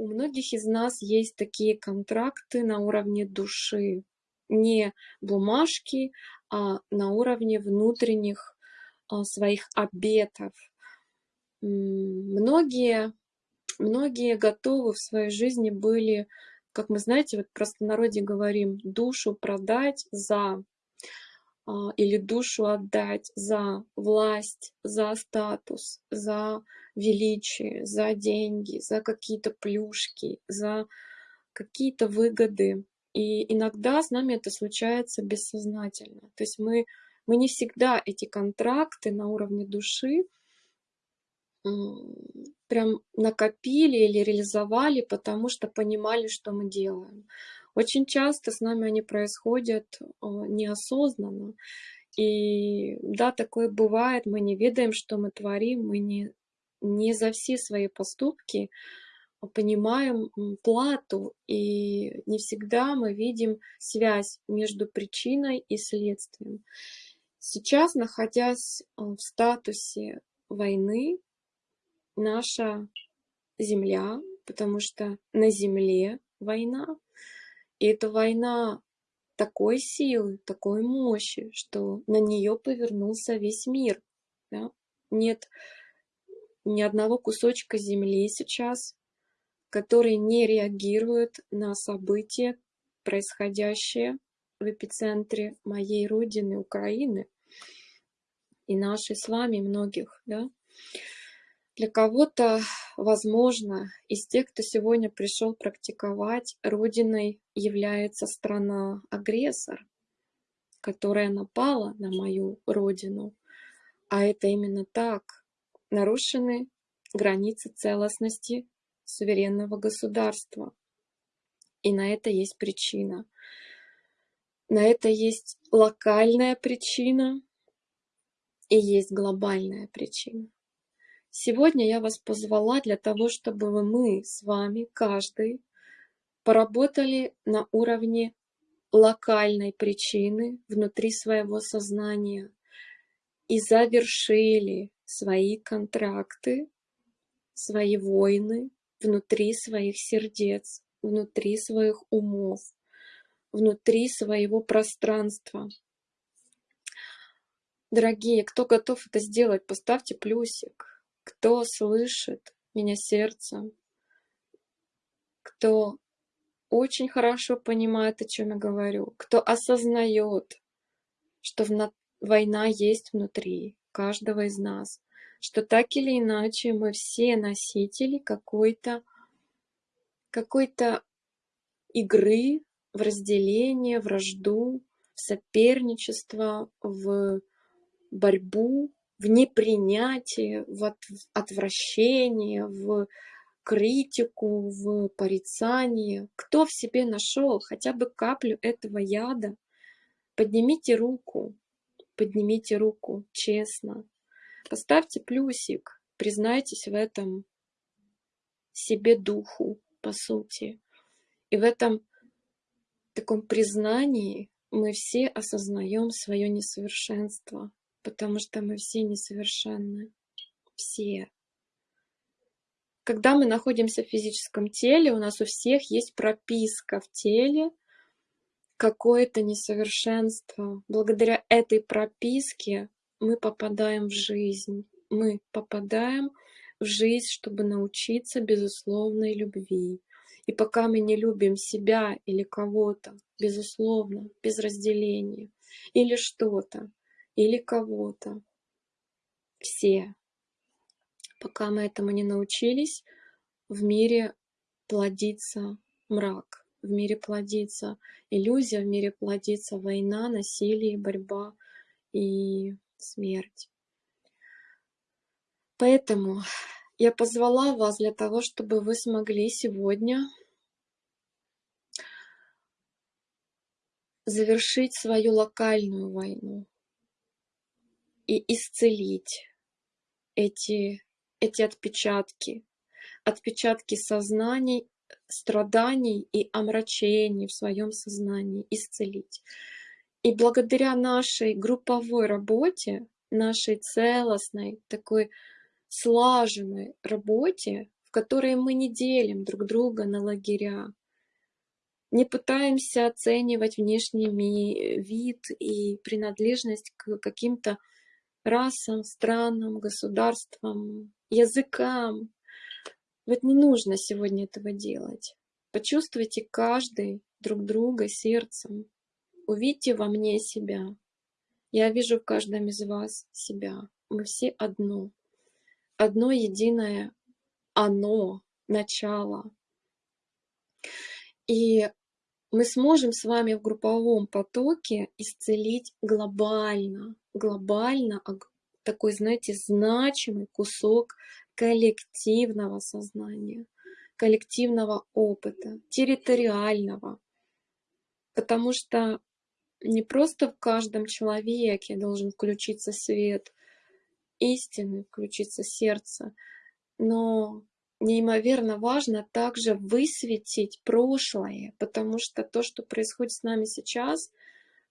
у многих из нас есть такие контракты на уровне души, не бумажки, а на уровне внутренних а, своих обетов. Многие, многие готовы в своей жизни были, как мы знаете, вот в простонародье говорим, душу продать за или душу отдать за власть, за статус, за величие, за деньги, за какие-то плюшки, за какие-то выгоды. И иногда с нами это случается бессознательно. То есть мы, мы не всегда эти контракты на уровне души прям накопили или реализовали, потому что понимали, что мы делаем. Очень часто с нами они происходят а, неосознанно. И да, такое бывает, мы не ведаем, что мы творим, мы не, не за все свои поступки понимаем плату, и не всегда мы видим связь между причиной и следствием. Сейчас, находясь а, в статусе войны, наша земля, потому что на земле война, и эта война такой силы, такой мощи, что на нее повернулся весь мир. Да? Нет ни одного кусочка земли сейчас, который не реагирует на события, происходящие в эпицентре моей родины, Украины, и нашей с вами многих. Да? Для кого-то, возможно, из тех, кто сегодня пришел практиковать, родиной является страна-агрессор, которая напала на мою родину. А это именно так. Нарушены границы целостности суверенного государства. И на это есть причина. На это есть локальная причина и есть глобальная причина. Сегодня я вас позвала для того, чтобы мы с вами, каждый, поработали на уровне локальной причины внутри своего сознания и завершили свои контракты, свои войны внутри своих сердец, внутри своих умов, внутри своего пространства. Дорогие, кто готов это сделать, поставьте плюсик кто слышит меня сердцем, кто очень хорошо понимает, о чем я говорю, кто осознает, что война есть внутри каждого из нас, что так или иначе мы все носители какой-то какой-то игры в разделение, вражду, в соперничество, в борьбу в непринятие, в отвращение, в критику, в порицание. Кто в себе нашел хотя бы каплю этого яда, поднимите руку, поднимите руку честно, поставьте плюсик, признайтесь в этом себе духу, по сути. И в этом таком признании мы все осознаем свое несовершенство, потому что мы все несовершенны. Все. Когда мы находимся в физическом теле, у нас у всех есть прописка в теле, какое-то несовершенство. Благодаря этой прописке мы попадаем в жизнь. Мы попадаем в жизнь, чтобы научиться безусловной любви. И пока мы не любим себя или кого-то, безусловно, без разделения, или что-то, или кого-то. Все. Пока мы этому не научились, в мире плодится мрак, в мире плодится иллюзия, в мире плодится война, насилие, борьба и смерть. Поэтому я позвала вас для того, чтобы вы смогли сегодня завершить свою локальную войну, и исцелить эти, эти отпечатки, отпечатки сознаний, страданий и омрачений в своем сознании, исцелить. И благодаря нашей групповой работе, нашей целостной, такой слаженной работе, в которой мы не делим друг друга на лагеря, не пытаемся оценивать внешний вид и принадлежность к каким-то расам, странам, государствам, языкам. Вот не нужно сегодня этого делать. Почувствуйте каждый друг друга сердцем. Увидьте во мне себя. Я вижу в каждом из вас себя. Мы все одно. Одно единое оно, начало. И мы сможем с вами в групповом потоке исцелить глобально, глобально такой, знаете, значимый кусок коллективного сознания, коллективного опыта, территориального. Потому что не просто в каждом человеке должен включиться свет истины, включиться сердце, но неимоверно важно также высветить прошлое, потому что то, что происходит с нами сейчас,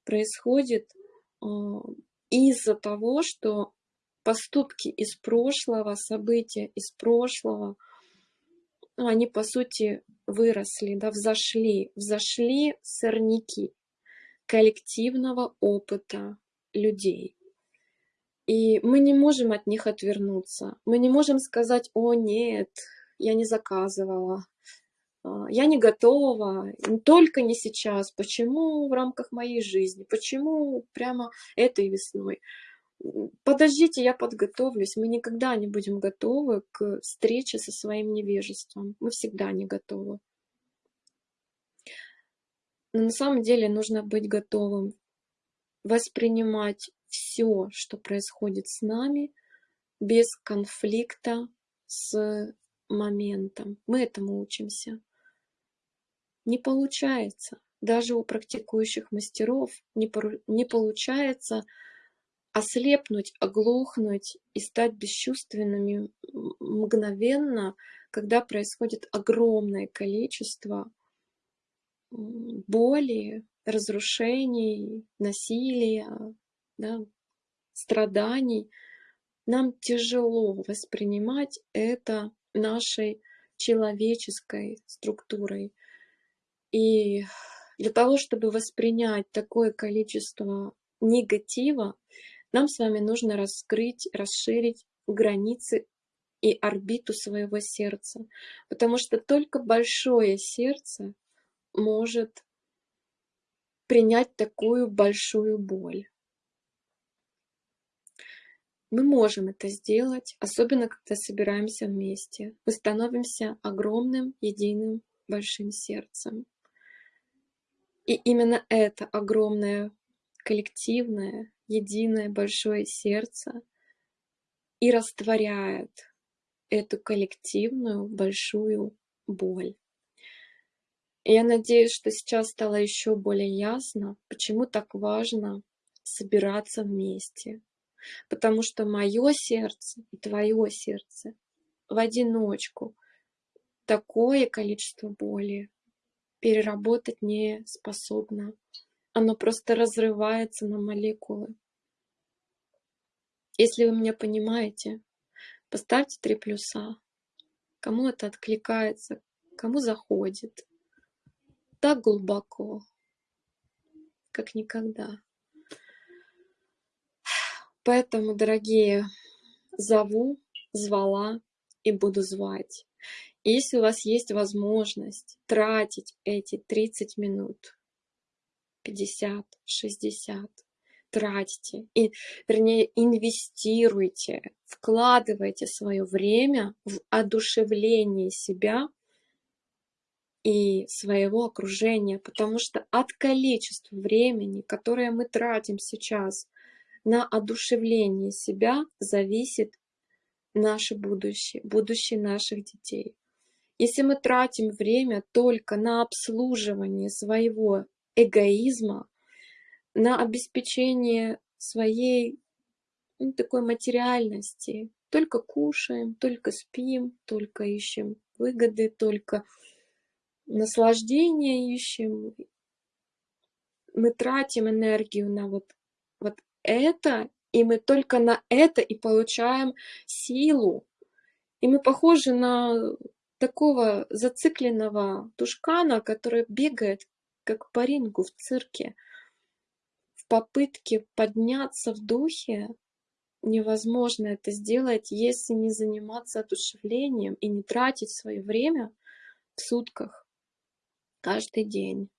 происходит э, из-за того, что поступки из прошлого, события из прошлого, ну, они, по сути, выросли, да, взошли, взошли сорняки коллективного опыта людей. И мы не можем от них отвернуться. Мы не можем сказать, о нет, я не заказывала, я не готова, только не сейчас. Почему в рамках моей жизни? Почему прямо этой весной? Подождите, я подготовлюсь. Мы никогда не будем готовы к встрече со своим невежеством. Мы всегда не готовы. Но на самом деле нужно быть готовым воспринимать все, что происходит с нами, без конфликта с моментом. Мы этому учимся. Не получается. Даже у практикующих мастеров не, не получается ослепнуть, оглохнуть и стать бесчувственными мгновенно, когда происходит огромное количество боли, разрушений, насилия, да, страданий. Нам тяжело воспринимать это нашей человеческой структурой. И для того, чтобы воспринять такое количество негатива, нам с вами нужно раскрыть, расширить границы и орбиту своего сердца. Потому что только большое сердце может принять такую большую боль. Мы можем это сделать, особенно когда собираемся вместе. Мы становимся огромным, единым, большим сердцем. И именно это огромное, коллективное, единое, большое сердце и растворяет эту коллективную, большую боль. Я надеюсь, что сейчас стало еще более ясно, почему так важно собираться вместе, Потому что мое сердце и твое сердце в одиночку такое количество боли переработать не способно. Оно просто разрывается на молекулы. Если вы меня понимаете, поставьте три плюса. Кому это откликается, кому заходит. Так глубоко, как никогда. Поэтому, дорогие, зову, звала и буду звать. Если у вас есть возможность тратить эти 30 минут, 50, 60, тратьте, и, вернее, инвестируйте, вкладывайте свое время в одушевление себя и своего окружения, потому что от количества времени, которое мы тратим сейчас на одушевление себя зависит наше будущее, будущее наших детей. Если мы тратим время только на обслуживание своего эгоизма, на обеспечение своей ну, такой материальности, только кушаем, только спим, только ищем выгоды, только наслаждение ищем, мы тратим энергию на вот, вот это, и мы только на это и получаем силу. И мы похожи на такого зацикленного тушкана, который бегает, как по рингу в цирке, в попытке подняться в духе. Невозможно это сделать, если не заниматься одушевлением и не тратить свое время в сутках каждый день.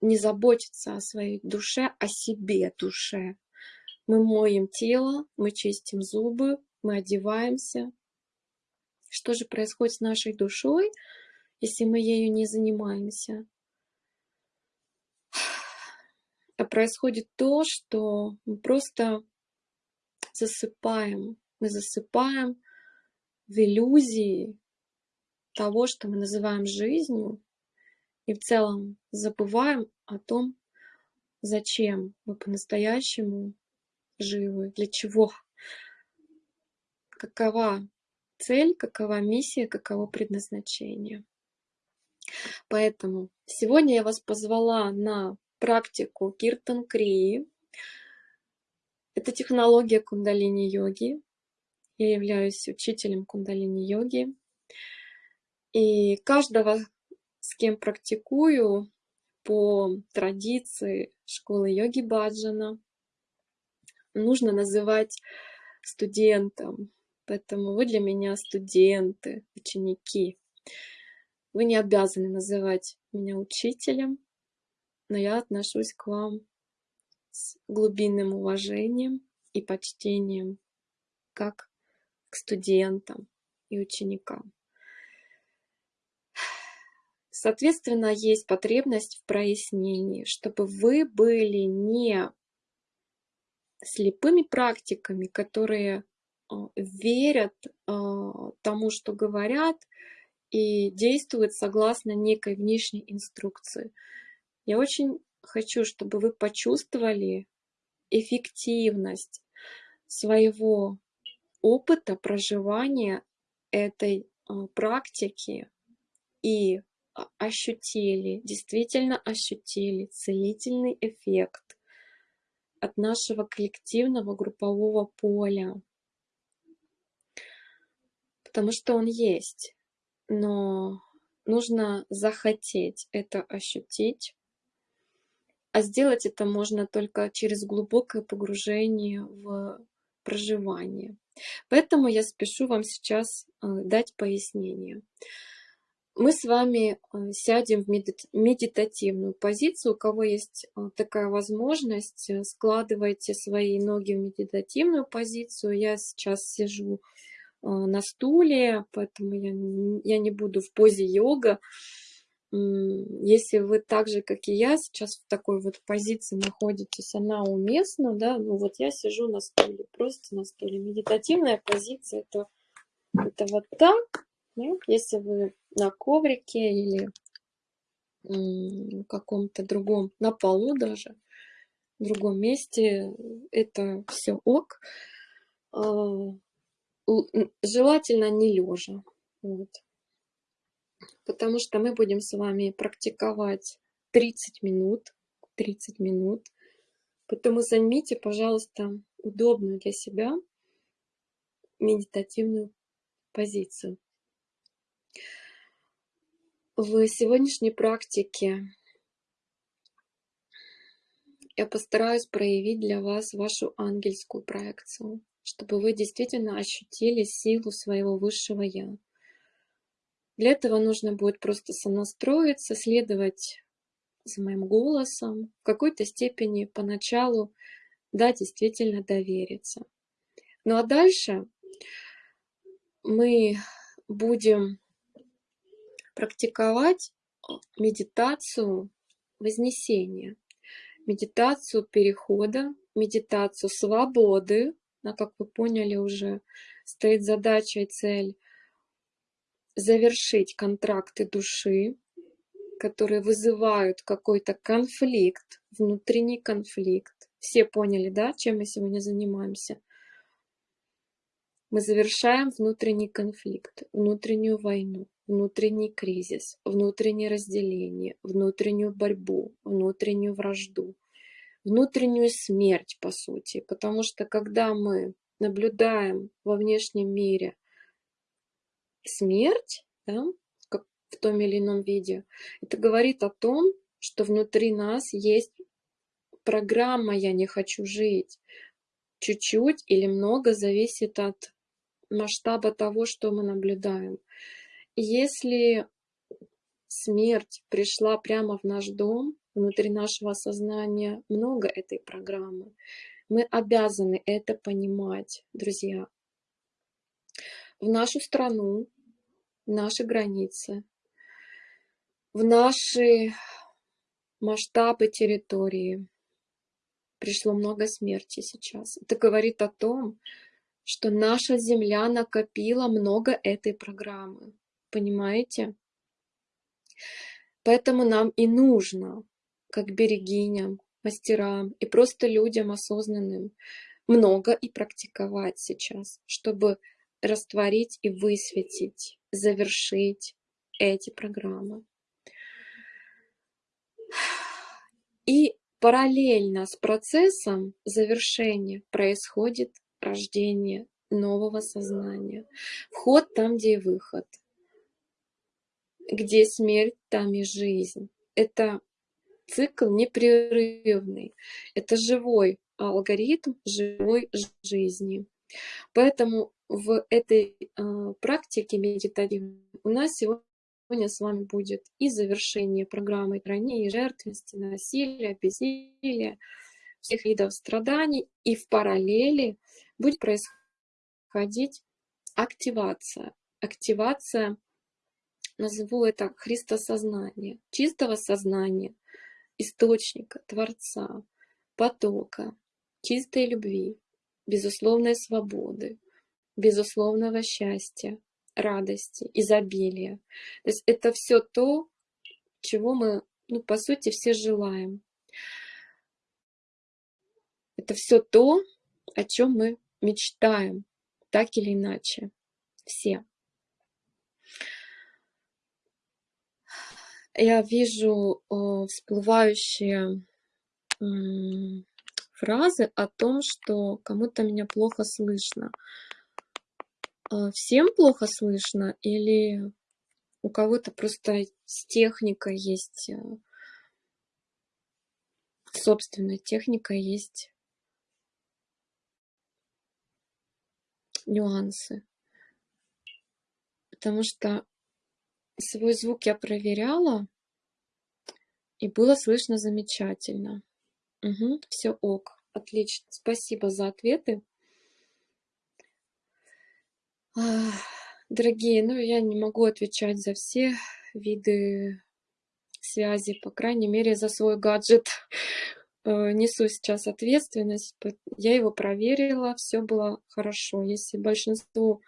Не заботиться о своей душе, о себе душе. Мы моем тело, мы чистим зубы, мы одеваемся, что же происходит с нашей душой, если мы ею не занимаемся? А происходит то, что мы просто засыпаем. Мы засыпаем в иллюзии того, что мы называем жизнью, и в целом забываем о том, зачем мы по-настоящему живы, для чего, какова цель, какова миссия, каково предназначение. Поэтому сегодня я вас позвала на практику Киртан Крии. Это технология кундалини-йоги. Я являюсь учителем кундалини-йоги. И каждого, с кем практикую по традиции школы йоги Баджана, нужно называть студентом, Поэтому вы для меня студенты, ученики. Вы не обязаны называть меня учителем, но я отношусь к вам с глубинным уважением и почтением, как к студентам и ученикам. Соответственно, есть потребность в прояснении, чтобы вы были не слепыми практиками, которые верят а, тому, что говорят, и действуют согласно некой внешней инструкции. Я очень хочу, чтобы вы почувствовали эффективность своего опыта проживания этой а, практики и ощутили, действительно ощутили целительный эффект от нашего коллективного группового поля потому что он есть, но нужно захотеть это ощутить, а сделать это можно только через глубокое погружение в проживание. Поэтому я спешу вам сейчас э, дать пояснение. Мы с вами э, сядем в медитативную позицию. У кого есть э, такая возможность, складывайте свои ноги в медитативную позицию. Я сейчас сижу а, на стуле, поэтому я, я не буду в позе йога. Если вы так же, как и я, сейчас в такой вот позиции находитесь, она уместна, да, ну вот я сижу на стуле, просто на стуле. Медитативная позиция это, это вот так, да? если вы на коврике или каком-то другом, на полу даже, в другом месте, это все ок. Желательно не лежа. Вот. Потому что мы будем с вами практиковать 30 минут. 30 минут. Поэтому займите, пожалуйста, удобную для себя медитативную позицию. В сегодняшней практике я постараюсь проявить для вас вашу ангельскую проекцию чтобы вы действительно ощутили силу своего высшего Я. Для этого нужно будет просто сонастроиться, следовать за моим голосом, в какой-то степени поначалу, да, действительно довериться. Ну а дальше мы будем практиковать медитацию вознесения, медитацию перехода, медитацию свободы, как вы поняли уже, стоит задача и цель завершить контракты души, которые вызывают какой-то конфликт, внутренний конфликт. Все поняли, да, чем мы сегодня занимаемся? Мы завершаем внутренний конфликт, внутреннюю войну, внутренний кризис, внутреннее разделение, внутреннюю борьбу, внутреннюю вражду внутреннюю смерть, по сути. Потому что когда мы наблюдаем во внешнем мире смерть, да, как в том или ином виде, это говорит о том, что внутри нас есть программа «я не хочу жить». Чуть-чуть или много зависит от масштаба того, что мы наблюдаем. Если смерть пришла прямо в наш дом, внутри нашего сознания много этой программы, мы обязаны это понимать, друзья. В нашу страну, наши границы, в наши масштабы территории пришло много смерти сейчас. Это говорит о том, что наша Земля накопила много этой программы. Понимаете? Поэтому нам и нужно, как берегиням, мастерам и просто людям осознанным, много и практиковать сейчас, чтобы растворить и высветить, завершить эти программы. И параллельно с процессом завершения происходит рождение нового сознания. Вход там, где и выход. Где смерть, там и жизнь. Это цикл непрерывный. Это живой алгоритм живой жизни. Поэтому в этой э, практике медитативной у нас сегодня с вами будет и завершение программы ранее жертвенности, насилия, безделия, всех видов страданий, и в параллели будет происходить активация. Активация, назову это христосознание, чистого сознания, источника, Творца, потока, чистой любви, безусловной свободы, безусловного счастья, радости, изобилия. То есть это все то, чего мы, ну, по сути, все желаем. Это все то, о чем мы мечтаем, так или иначе. Все. Я вижу э, всплывающие фразы о том, что кому-то меня плохо слышно. Э, всем плохо слышно или у кого-то просто с техникой есть, э, собственная техника есть нюансы. Потому что свой звук я проверяла, и было слышно замечательно. Угу, все ок, отлично. Спасибо за ответы. Дорогие, ну я не могу отвечать за все виды связи, по крайней мере, за свой гаджет. Э, несу сейчас ответственность. Я его проверила, все было хорошо. Если большинство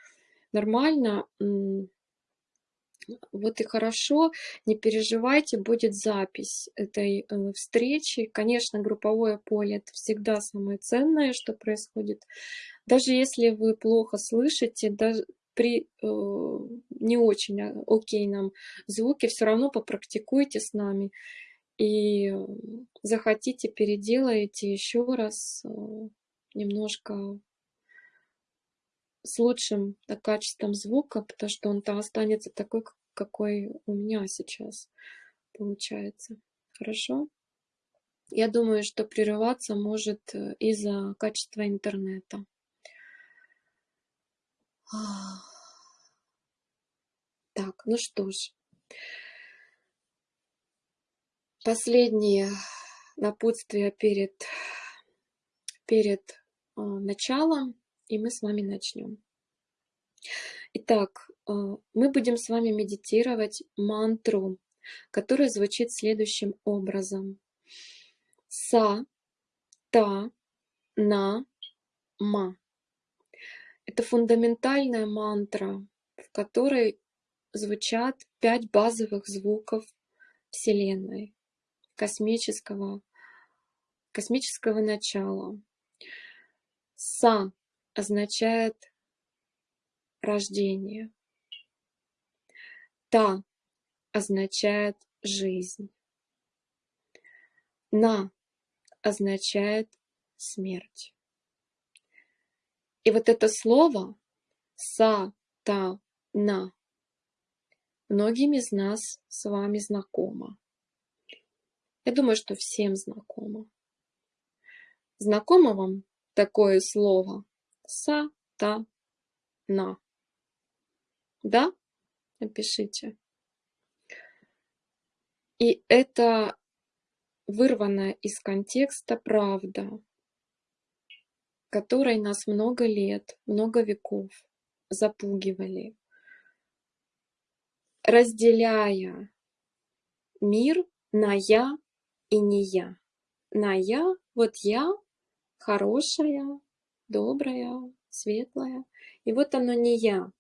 нормально, вот и хорошо, не переживайте, будет запись этой э, встречи. Конечно, групповое поле это всегда самое ценное, что происходит. Даже если вы плохо слышите, даже при э, не очень а, окейном звуке, все равно попрактикуйте с нами и захотите, переделаете еще раз э, немножко с лучшим да, качеством звука, потому что он-то останется такой, какой у меня сейчас получается. Хорошо? Я думаю, что прерываться может э, из-за качества интернета. Так, ну что ж. Последнее напутствие перед, перед э, началом, и мы с вами начнем. Итак, э, мы будем с вами медитировать мантру, которая звучит следующим образом. Са, та, на, ма. Это фундаментальная мантра, в которой звучат пять базовых звуков Вселенной космического, космического начала. Са означает рождение. Та означает жизнь. На означает смерть. И вот это слово са, та, на многим из нас с вами знакомо. Я думаю, что всем знакомо. Знакомо вам такое слово «са-та-на»? Да? Напишите. И это вырванная из контекста правда, которой нас много лет, много веков запугивали, разделяя мир на «я» и «не я». На «я» — вот я хорошая, добрая, светлая. И вот оно не я,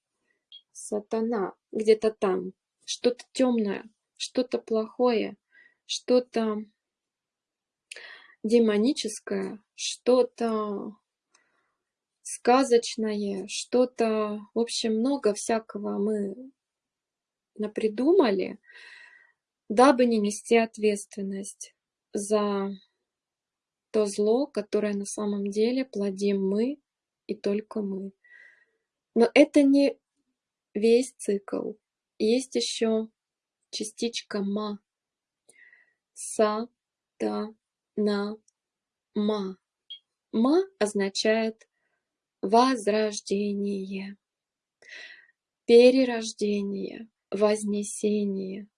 сатана, где-то там, что-то темное, что-то плохое, что-то демоническое, что-то сказочное, что-то, в общем, много всякого мы напридумали, дабы не нести ответственность за то зло, которое на самом деле плодим мы и только мы. Но это не весь цикл. Есть еще частичка ма. Са, та, на, ма. Ма означает возрождение, перерождение, вознесение.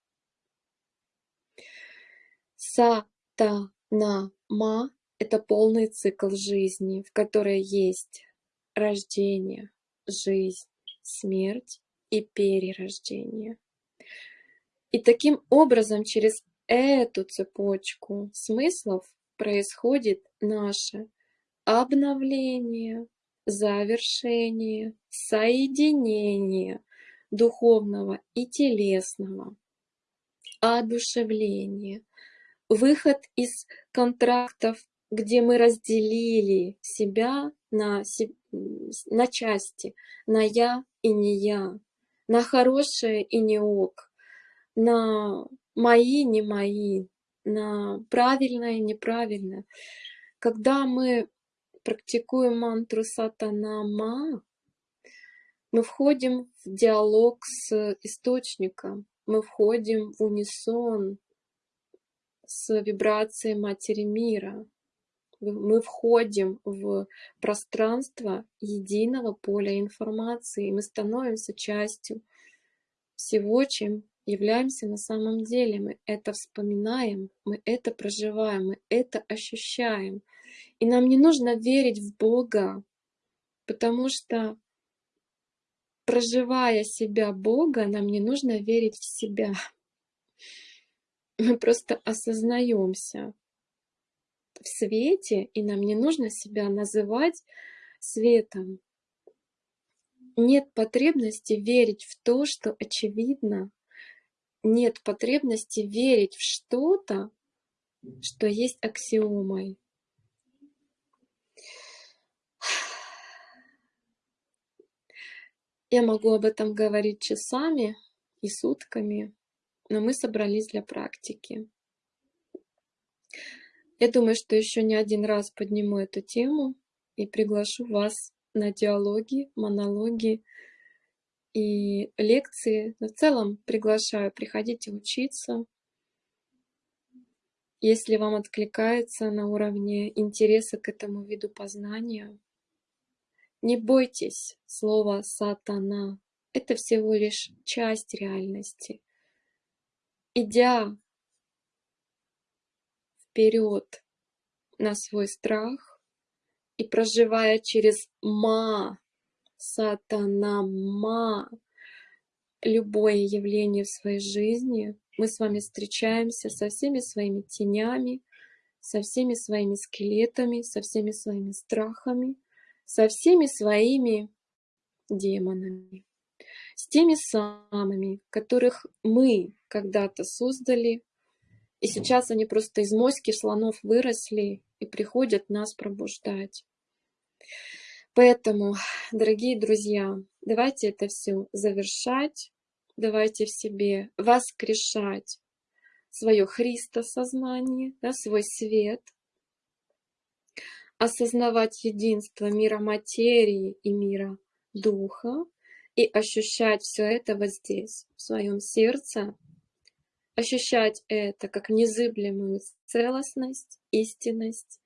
Са, та, на, ма – это полный цикл жизни, в которой есть рождение, жизнь, смерть и перерождение. И таким образом через эту цепочку смыслов происходит наше обновление, завершение, соединение духовного и телесного, одушевление, выход из контрактов, где мы разделили себя на, на части, на я и не я, на хорошее и не ок, на мои, не мои, на правильное и неправильное. Когда мы практикуем мантру сатанама, мы входим в диалог с источником, мы входим в унисон с вибрацией Матери Мира. Мы входим в пространство единого поля информации, мы становимся частью всего, чем являемся на самом деле. Мы это вспоминаем, мы это проживаем, мы это ощущаем. И нам не нужно верить в Бога, потому что проживая себя Бога, нам не нужно верить в себя. Мы просто осознаемся в свете, и нам не нужно себя называть светом. Нет потребности верить в то, что очевидно, нет потребности верить в что-то, что есть аксиомой. Я могу об этом говорить часами и сутками, но мы собрались для практики. Я думаю, что еще не один раз подниму эту тему и приглашу вас на диалоги, монологи, и лекции. Но в целом приглашаю, приходите учиться. Если вам откликается на уровне интереса к этому виду познания, не бойтесь слова «сатана». Это всего лишь часть реальности. Идя вперед на свой страх и проживая через «ма», сатанама, любое явление в своей жизни, мы с вами встречаемся со всеми своими тенями, со всеми своими скелетами, со всеми своими страхами, со всеми своими демонами, с теми самыми, которых мы когда-то создали, и сейчас они просто из моськи слонов выросли и приходят нас пробуждать. Поэтому, дорогие друзья, давайте это все завершать, давайте в себе воскрешать свое Христосознание, да, свой свет, осознавать единство мира материи и мира духа и ощущать все это вот здесь, в своем сердце, ощущать это как незыблемую целостность, истинность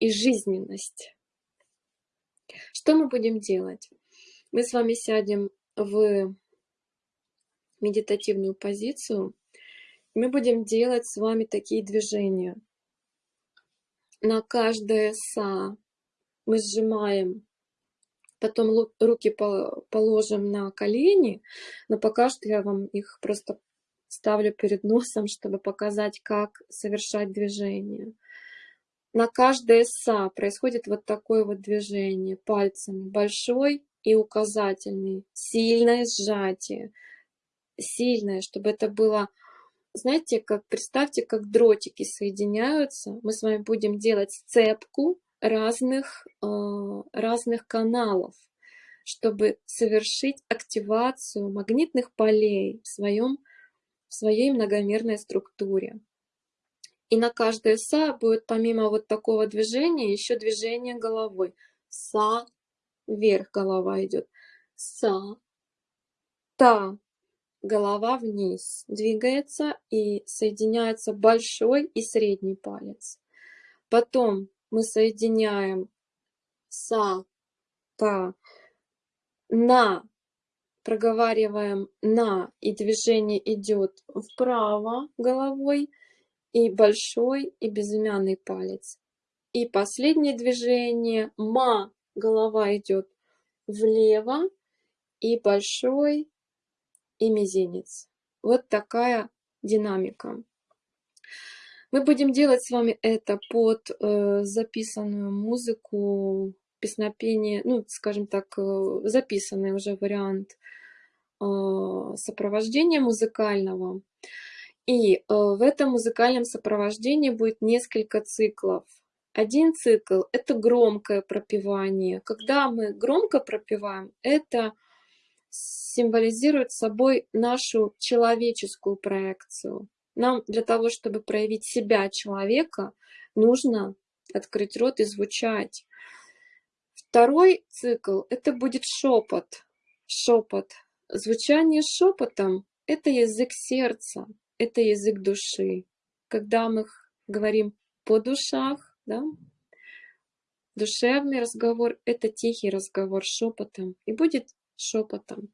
и жизненность. Что мы будем делать? Мы с вами сядем в медитативную позицию. Мы будем делать с вами такие движения. На каждое са мы сжимаем, потом руки положим на колени, но пока что я вам их просто ставлю перед носом, чтобы показать, как совершать движение. На каждое са происходит вот такое вот движение пальцами, большой и указательный, сильное сжатие, сильное, чтобы это было, знаете, как представьте, как дротики соединяются. Мы с вами будем делать сцепку разных, э, разных каналов, чтобы совершить активацию магнитных полей в, своем, своей многомерной структуре. И на каждое са будет помимо вот такого движения еще движение головой. Са, вверх голова идет. Са, та, голова вниз двигается и соединяется большой и средний палец. Потом мы соединяем са, та, на, проговариваем на, и движение идет вправо головой, и большой, и безымянный палец. И последнее движение ма, голова идет влево, и большой, и мизинец. Вот такая динамика. Мы будем делать с вами это под э, записанную музыку, песнопение, ну, скажем так, э, записанный уже вариант э, сопровождения музыкального. И э, в этом музыкальном сопровождении будет несколько циклов. Один цикл – это громкое пропевание. Когда мы громко пропеваем, это символизирует собой нашу человеческую проекцию. Нам для того, чтобы проявить себя человека, нужно открыть рот и звучать. Второй цикл – это будет шепот. Шепот. Звучание шепотом – это язык сердца, это язык души. Когда мы говорим по душах, да, душевный разговор – это тихий разговор шепотом. И будет шепотом.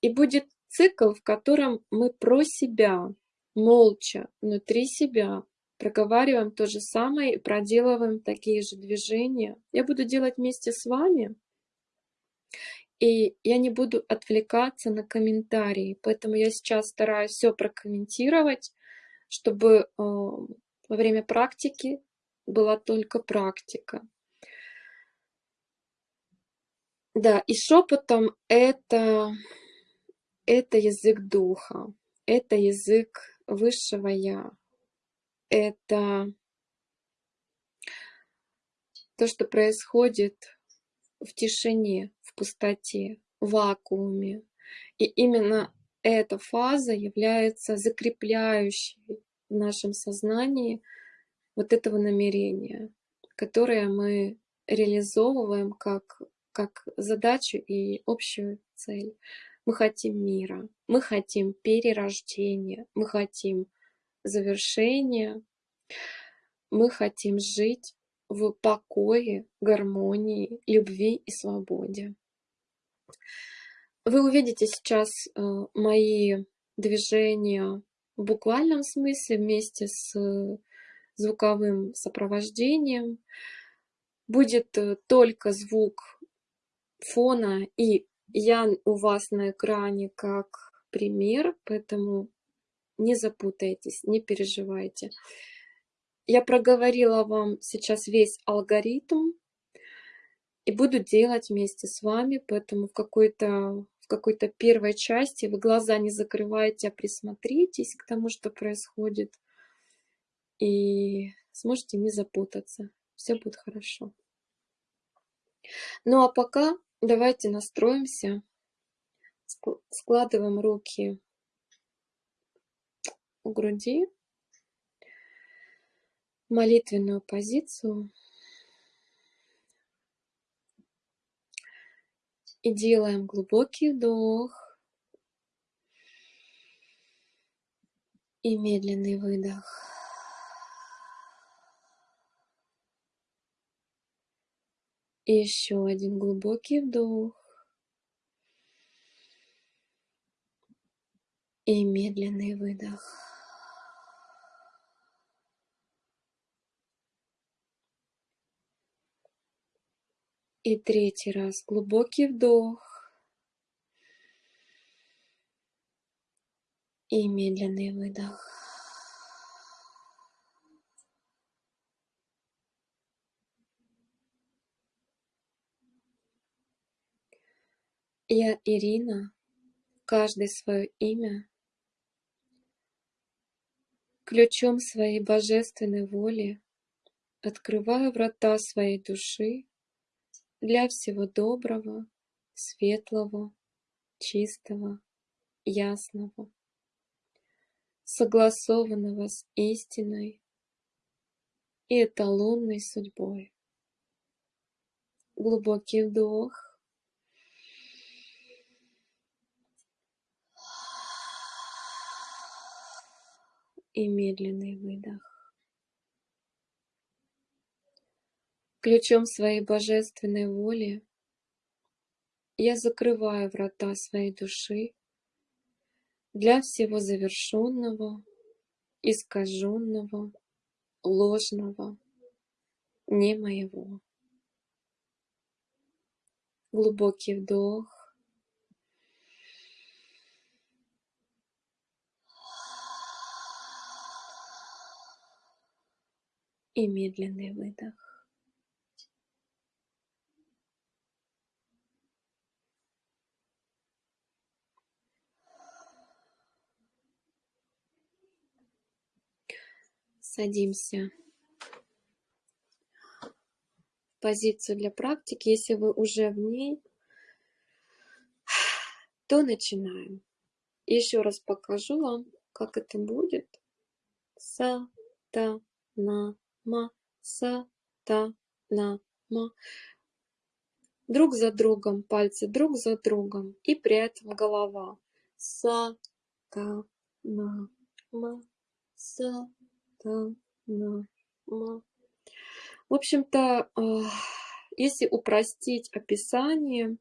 И будет цикл, в котором мы про себя, молча, внутри себя, проговариваем то же самое и проделываем такие же движения. Я буду делать вместе с вами, и я не буду отвлекаться на комментарии, поэтому я сейчас стараюсь все прокомментировать, чтобы э, во время практики была только практика. Да, и шепотом это, это язык духа, это язык высшего Я, это то, что происходит в тишине, в пустоте, в вакууме. И именно эта фаза является закрепляющей в нашем сознании вот этого намерения, которое мы реализовываем как как задачу и общую цель. Мы хотим мира, мы хотим перерождения, мы хотим завершения, мы хотим жить в покое, гармонии, любви и свободе. Вы увидите сейчас э, мои движения в буквальном смысле вместе с звуковым сопровождением. Будет э, только звук фона, и я у вас на экране как пример, поэтому не запутайтесь, не переживайте. Я проговорила вам сейчас весь алгоритм и буду делать вместе с вами, поэтому в какой-то в какой-то первой части вы глаза не закрывайте, а присмотритесь к тому, что происходит, и сможете не запутаться. Все будет хорошо. Ну а пока Давайте настроимся. Складываем руки у груди. Молитвенную позицию. И делаем глубокий вдох и медленный выдох. И еще один глубокий вдох. И медленный выдох. И третий раз глубокий вдох. И медленный выдох. Я Ирина, каждый свое имя, ключом своей божественной воли открываю врата своей души для всего доброго, светлого, чистого, ясного, согласованного с истиной и эталонной судьбой. Глубокий вдох. И медленный выдох. Ключом своей божественной воли я закрываю врата своей души для всего завершенного, искаженного, ложного, не моего. Глубокий вдох. И медленный выдох. Садимся в позицию для практики. Если вы уже в ней, то начинаем. Еще раз покажу вам, как это будет. Са, та, на, ма, са, та, на, ма. Друг за другом, пальцы друг за другом. И при этом голова. Са, та, на, ма, са, в общем-то, если упростить описание,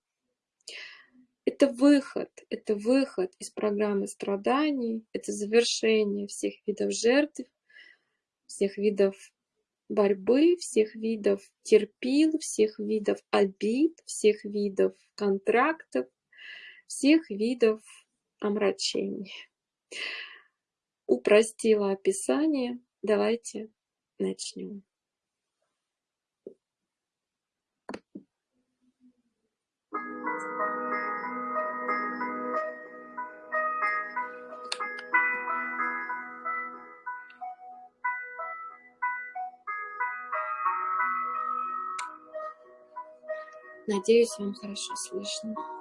это выход, это выход из программы страданий, это завершение всех видов жертв, всех видов борьбы, всех видов терпил, всех видов обид, всех видов контрактов, всех видов омрачений. Упростила описание, Давайте начнем. Надеюсь, вам хорошо слышно.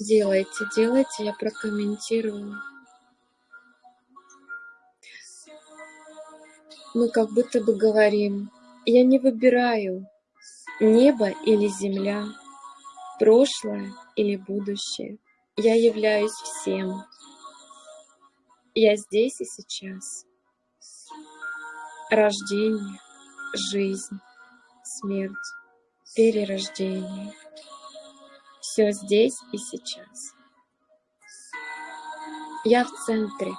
Делайте, делайте, я прокомментирую. Мы как будто бы говорим, я не выбираю небо или земля, прошлое или будущее. Я являюсь всем. Я здесь и сейчас. Рождение, жизнь, смерть, перерождение. Все здесь и сейчас. Я в центре.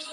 So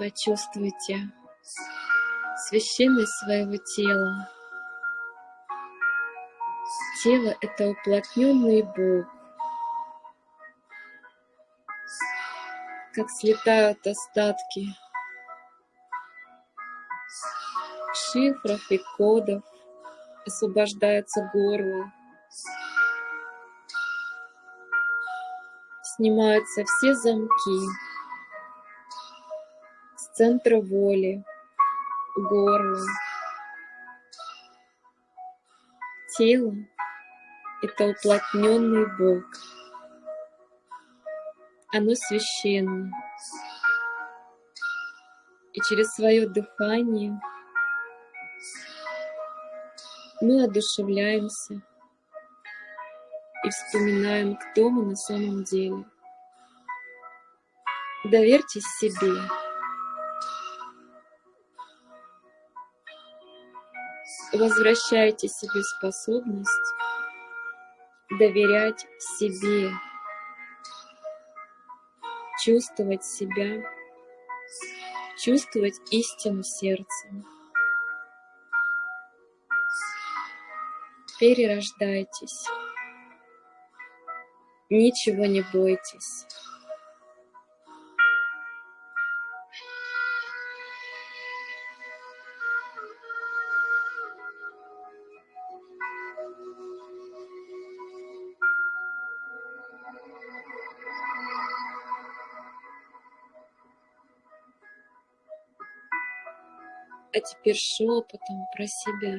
Почувствуйте священность своего тела. Тело — это уплотненный Бог. Как слетают остатки шифров и кодов, освобождается горло, снимаются все замки центра воли, горла, тело — это уплотненный Бог. Оно священно. И через свое дыхание мы одушевляемся и вспоминаем, кто мы на самом деле. Доверьтесь себе. Возвращайте себе способность доверять себе, чувствовать себя, чувствовать истину сердцем. Перерождайтесь. Ничего не бойтесь. Теперь шепотом про себя.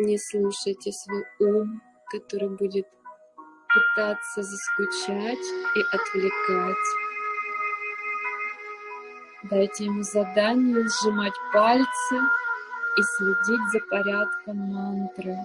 Не слушайте свой ум, который будет пытаться заскучать и отвлекать. Дайте ему задание сжимать пальцы и следить за порядком мантры.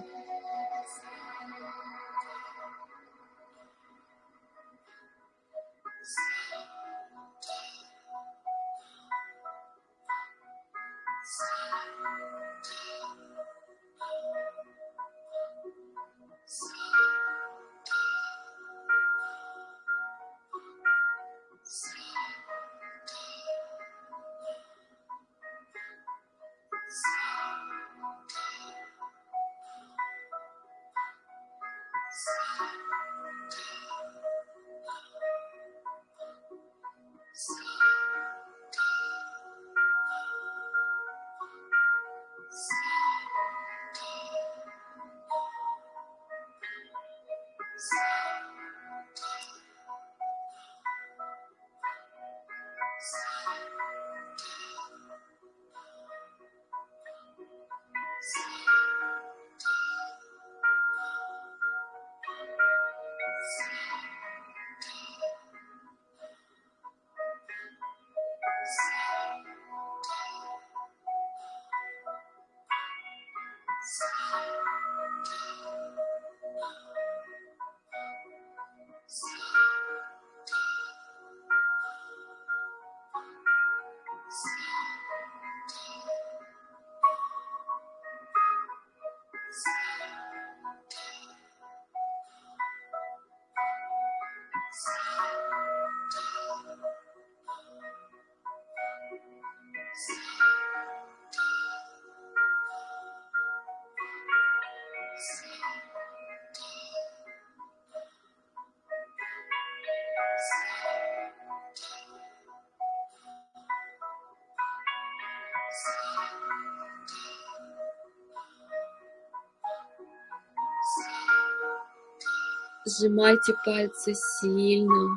Сжимайте пальцы сильно.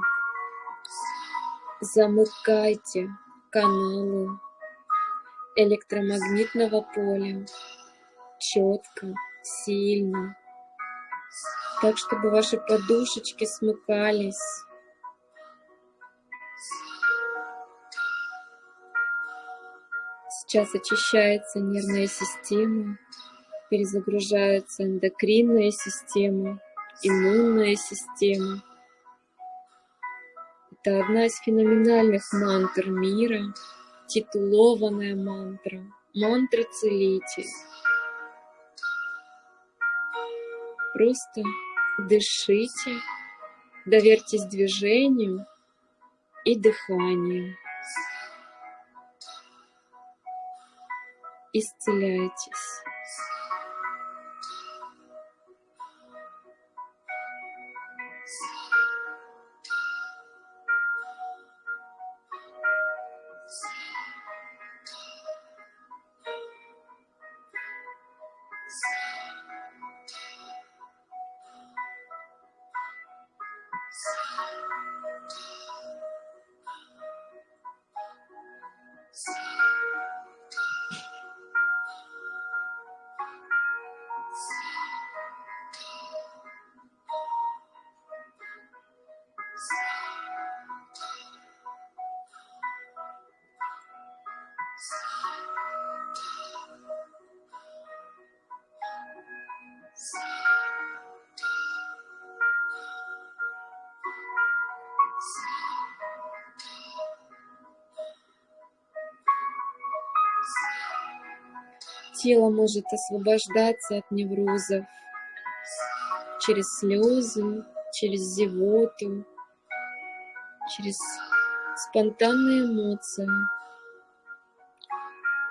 Замыкайте каналы электромагнитного поля четко, сильно, так, чтобы ваши подушечки смыкались. Сейчас очищается нервная система, перезагружается эндокринная система иммунная система. Это одна из феноменальных мантр мира, титулованная мантра, мантра-целитель. Просто дышите, доверьтесь движению и дыханию. Исцеляйтесь. Тело может освобождаться от неврозов через слезы, через зевоту, через спонтанные эмоции.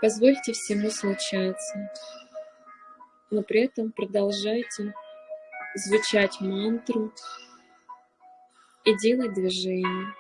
Позвольте всему случаться, но при этом продолжайте звучать мантру и делать движение.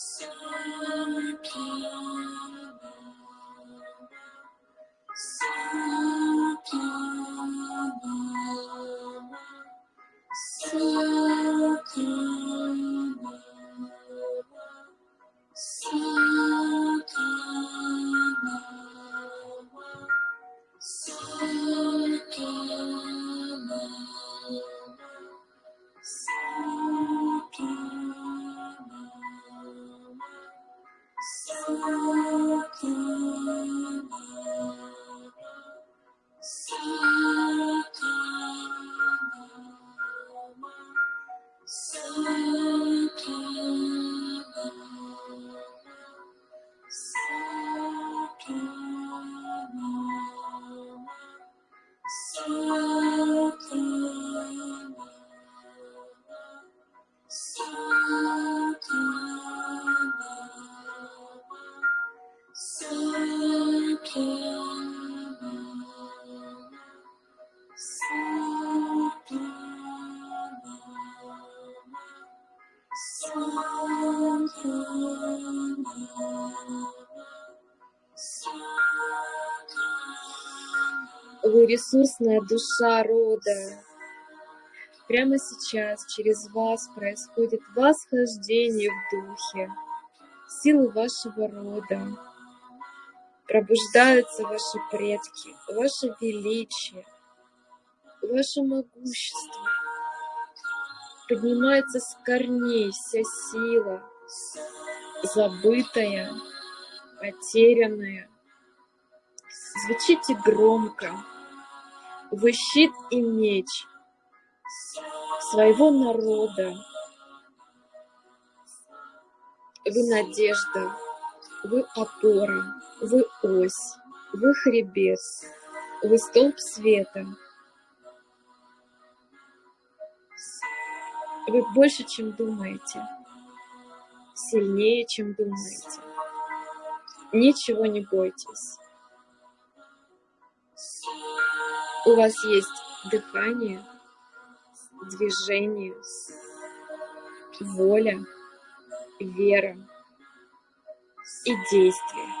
So ресурсная душа рода. Прямо сейчас через вас происходит восхождение в духе, силы вашего рода. Пробуждаются ваши предки, ваше величие, ваше могущество. Поднимается с корней вся сила, забытая, потерянная. Звучите громко. Вы щит и меч своего народа. Вы надежда, вы опора, вы ось, вы хребет, вы столб света. Вы больше, чем думаете, сильнее, чем думаете. Ничего не бойтесь. У вас есть дыхание, движение, воля, вера и действие.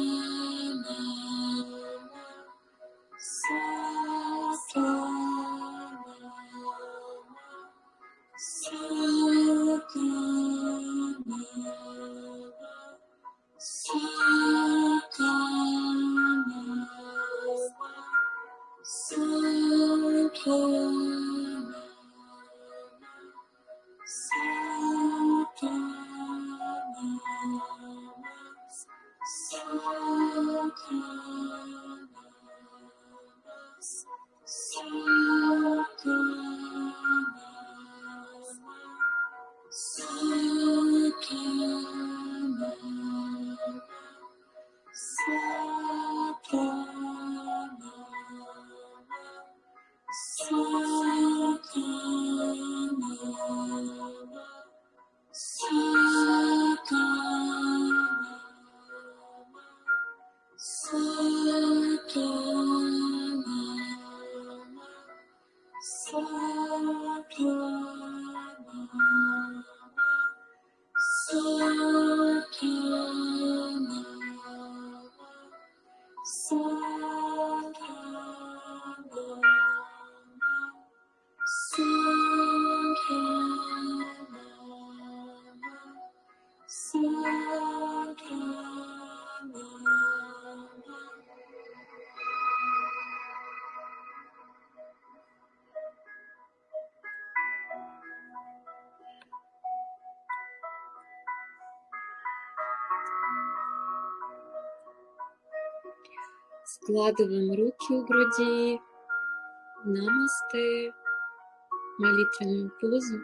Складываем руки у груди. Намасте. Молитвенную позу.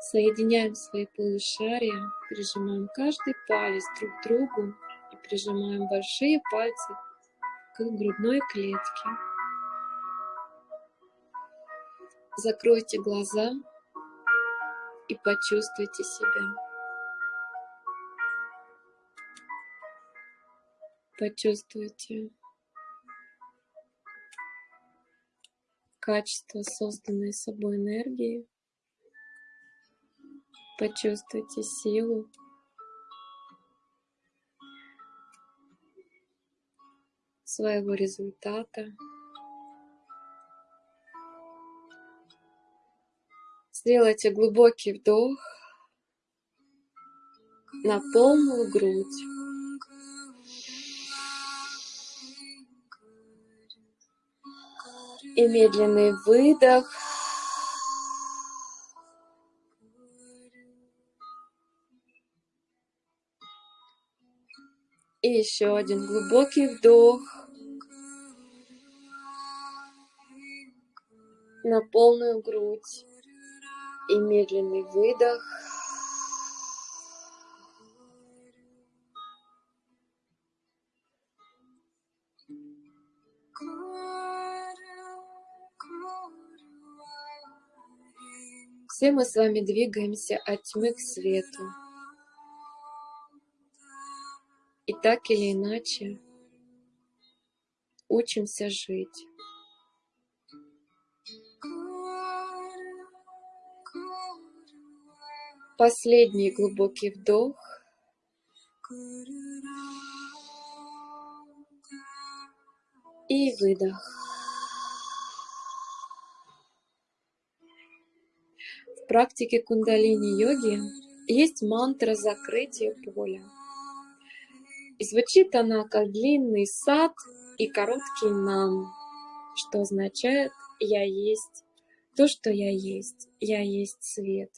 Соединяем свои полушария, прижимаем каждый палец друг к другу и прижимаем большие пальцы к грудной клетке. Закройте глаза и почувствуйте себя. Почувствуйте качество созданной собой энергии. Почувствуйте силу. своего результата. Сделайте глубокий вдох на полную грудь. И медленный выдох. И еще один глубокий вдох. На полную грудь. И медленный выдох. Все мы с вами двигаемся от тьмы к свету. И так или иначе учимся жить. Последний глубокий вдох. И выдох. Практике кундалини-йоги есть мантра закрытия поля. И звучит она как длинный сад и короткий нам, что означает «я есть то, что я есть, я есть свет».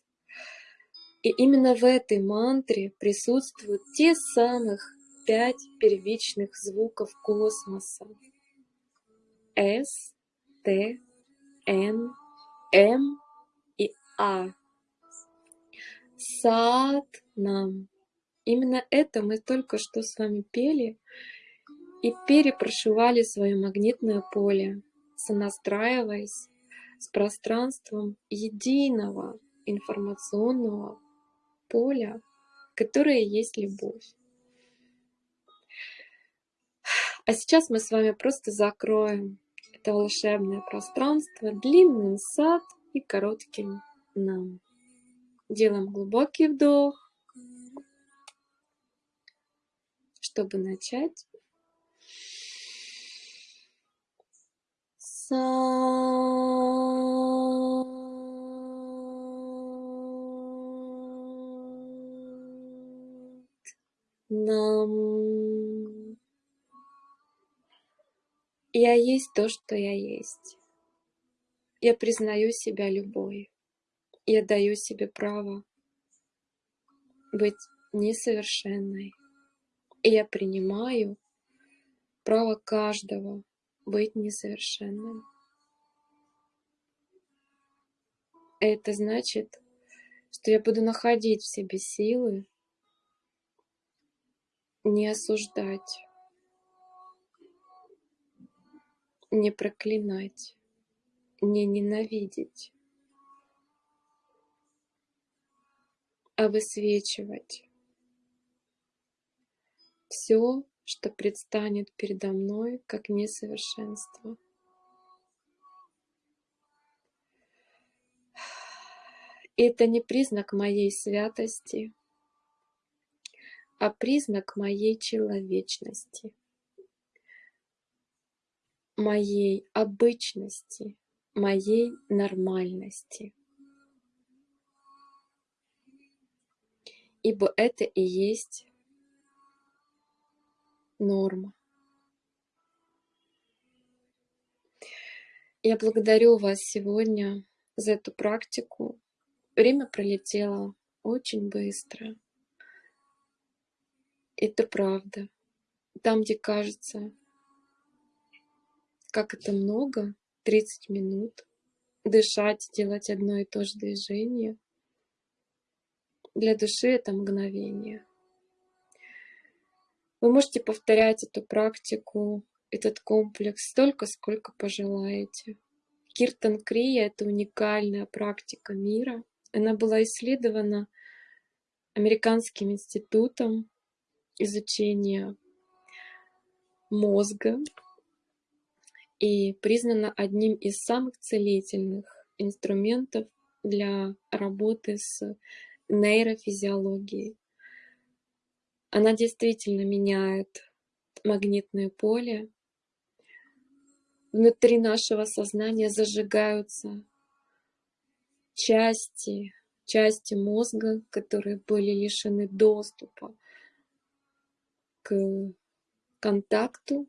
И именно в этой мантре присутствуют те самых пять первичных звуков космоса. С, Т, Н, М а. Сад нам. Именно это мы только что с вами пели и перепрошивали свое магнитное поле, сонастраиваясь с пространством единого информационного поля, которое есть любовь. А сейчас мы с вами просто закроем это волшебное пространство длинным сад и коротким нам. Делаем глубокий вдох, чтобы начать. нам. Я есть то, что я есть. Я признаю себя любой я даю себе право быть несовершенной. И я принимаю право каждого быть несовершенным. Это значит, что я буду находить в себе силы не осуждать, не проклинать, не ненавидеть, а высвечивать все, что предстанет передо мной как несовершенство. Это не признак моей святости, а признак моей человечности, моей обычности, моей нормальности. Ибо это и есть норма. Я благодарю вас сегодня за эту практику. Время пролетело очень быстро. Это правда. Там, где кажется, как это много, 30 минут, дышать, делать одно и то же движение, для души это мгновение. Вы можете повторять эту практику, этот комплекс столько, сколько пожелаете. Киртан Крия — это уникальная практика мира. Она была исследована Американским институтом изучения мозга и признана одним из самых целительных инструментов для работы с нейрофизиологией. Она действительно меняет магнитное поле. Внутри нашего сознания зажигаются части, части мозга, которые были лишены доступа к контакту,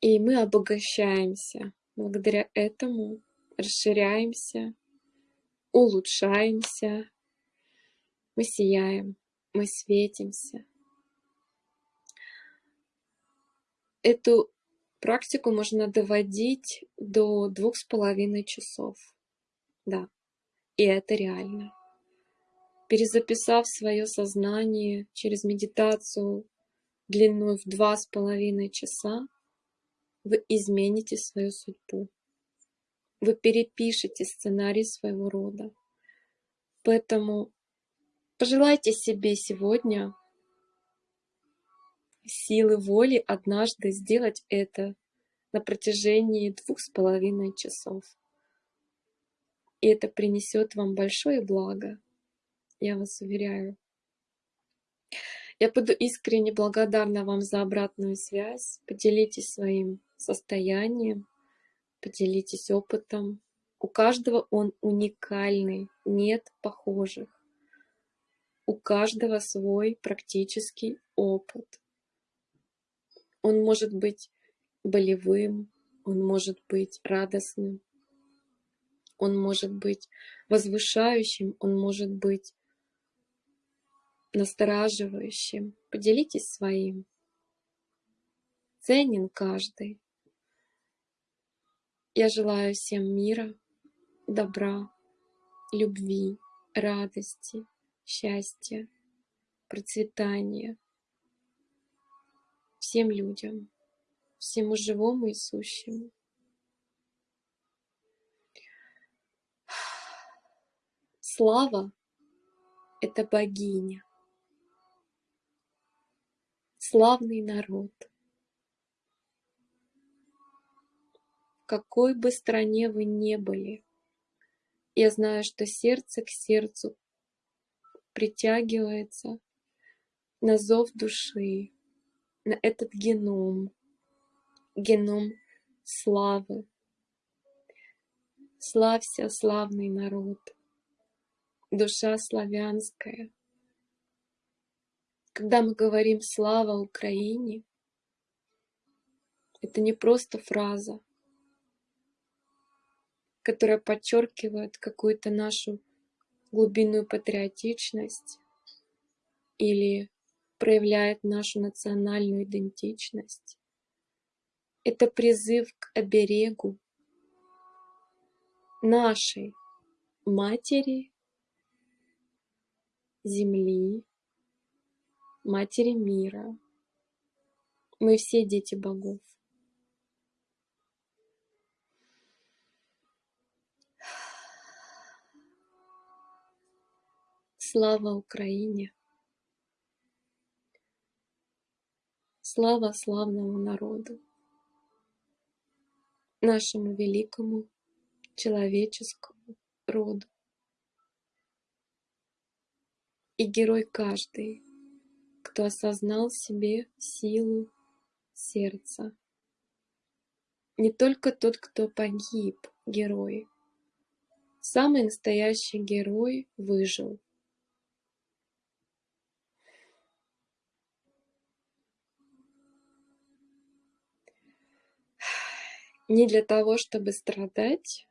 и мы обогащаемся благодаря этому, расширяемся, улучшаемся, мы сияем, мы светимся. Эту практику можно доводить до двух с половиной часов. Да, и это реально перезаписав свое сознание через медитацию длиной в два с половиной часа, вы измените свою судьбу. Вы перепишете сценарий своего рода. Поэтому пожелайте себе сегодня силы воли однажды сделать это на протяжении двух с половиной часов. И это принесет вам большое благо я вас уверяю. Я буду искренне благодарна вам за обратную связь. Поделитесь своим состоянием, поделитесь опытом. У каждого он уникальный, нет похожих. У каждого свой практический опыт. Он может быть болевым, он может быть радостным, он может быть возвышающим, он может быть настораживающим. Поделитесь своим. Ценен каждый. Я желаю всем мира, добра, любви, радости, счастья, процветания всем людям, всему живому и сущему. Слава — это богиня славный народ. Какой бы стране вы не были, я знаю, что сердце к сердцу притягивается на зов души, на этот геном, геном славы. Славься, славный народ, душа славянская — когда мы говорим «Слава Украине», это не просто фраза, которая подчеркивает какую-то нашу глубинную патриотичность или проявляет нашу национальную идентичность. Это призыв к оберегу нашей матери, земли, Матери мира. Мы все дети богов. Слава Украине! Слава славному народу, нашему великому человеческому роду. И герой каждый кто осознал себе силу сердца. Не только тот, кто погиб, герой. Самый настоящий герой выжил. Не для того, чтобы страдать,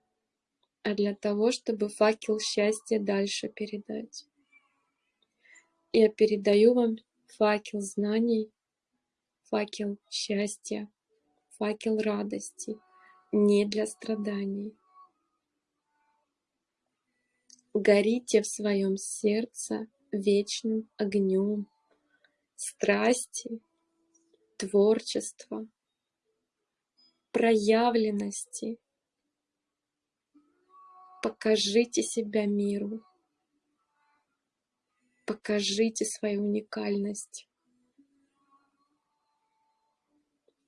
а для того, чтобы факел счастья дальше передать. Я передаю вам факел знаний, факел счастья, факел радости, не для страданий. Горите в своем сердце вечным огнем, страсти, творчества, проявленности. Покажите себя миру. Покажите свою уникальность.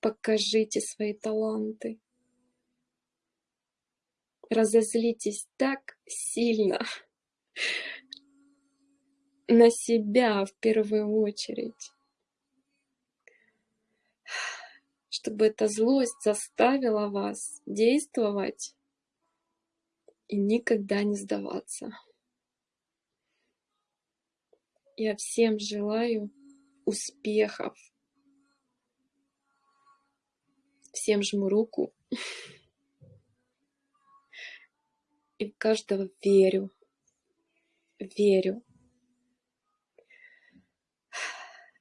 Покажите свои таланты. Разозлитесь так сильно на себя в первую очередь, чтобы эта злость заставила вас действовать и никогда не сдаваться. Я всем желаю успехов. Всем жму руку. И в каждого верю. Верю.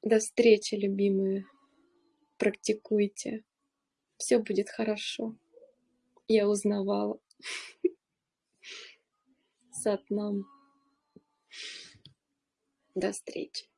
До встречи, любимые. Практикуйте. Все будет хорошо. Я узнавала. Сатнам. До встречи.